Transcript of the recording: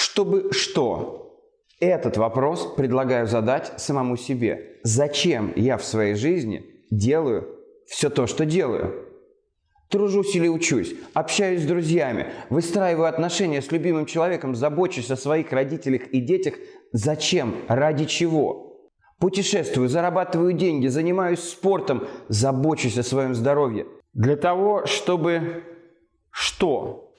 Чтобы что? Этот вопрос предлагаю задать самому себе. Зачем я в своей жизни делаю все то, что делаю? Тружусь или учусь, общаюсь с друзьями, выстраиваю отношения с любимым человеком, забочусь о своих родителях и детях. Зачем? Ради чего? Путешествую, зарабатываю деньги, занимаюсь спортом, забочусь о своем здоровье. Для того, чтобы что?